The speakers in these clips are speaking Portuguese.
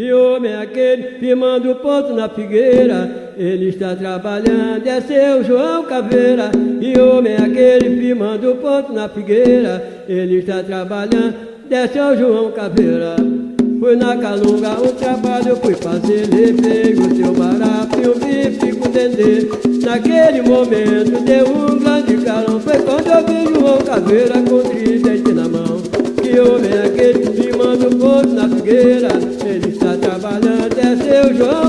Que homem é aquele firmando ponto na figueira? Ele está trabalhando, é seu João Caveira. Que homem é aquele firmando ponto na figueira? Ele está trabalhando, é seu João Caveira. Fui na calunga, um trabalho fui fazer, levei o seu barato e o bife com dendê. Naquele momento deu um grande carão, foi quando eu vi João Caveira com tridente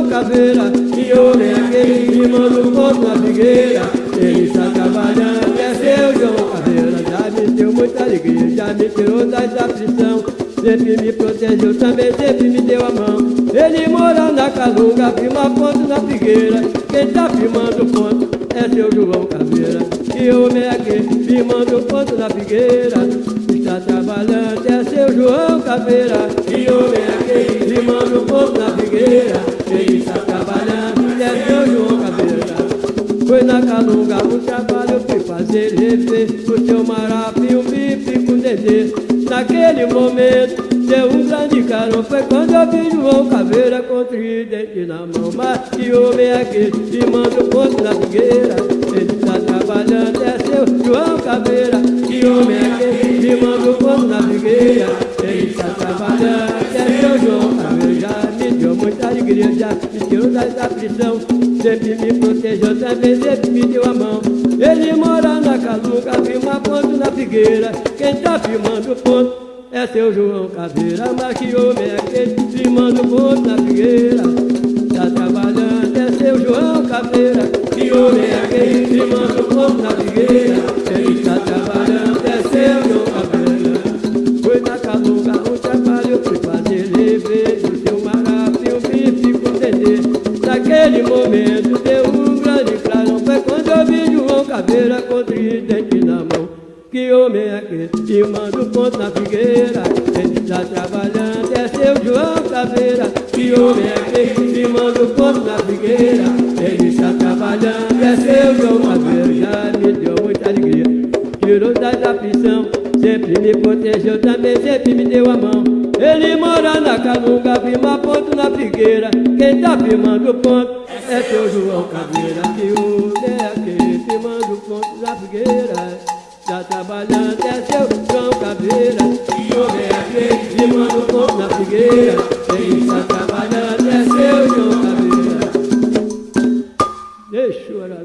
caveira E homem é aquele que manda o ponto na figueira. Ele está trabalhando, é seu João Caveira. Já me deu muita alegria, já me tirou da aflição Sempre me protegeu, também sempre me deu a mão. Ele mora na calunga, firma ponto na figueira. Quem está firmando ponto é seu João Caveira. E homem é aquele firmando ponto na figueira. Está trabalhando, é seu João Caveira. E homem é aquele firmando ponto o trabalho fui fazer rever O seu marapi, um bife com dendê Naquele momento deu um grande carão. Foi quando eu vi João Caveira com tridente na mão. Mas que homem é aquele que manda o ponto na figueira Ele está trabalhando, é seu João Caveira. Que homem é aquele que manda o ponto na figueira Ele está trabalhando, é seu João Caveira. Já me deu muita alegria, já me tirou da aflição sempre me protegeu, sempre me deu a mão. Ele mora na calunga, firma ponto na figueira. Quem tá firmando ponto é seu João Caveira. Mas que homem é aquele firmando ponto na figueira? Que manda o ponto na figueira? Ele está trabalhando, é seu João Caveira. Que homem é aquele que manda o ponto na figueira? Ele está trabalhando, é seu João Caveira. Já me deu muita alegria, tirou da aflição. Sempre me protegeu, também sempre me deu a mão. Ele mora na calunga, firma ponto na figueira. Quem tá firmando ponto é seu João Caveira. trabalhando é seu João Caveira. Que homem é aquele que manda o povo na figueira? Quem está trabalhando é seu João Caveira. Deixa eu orar,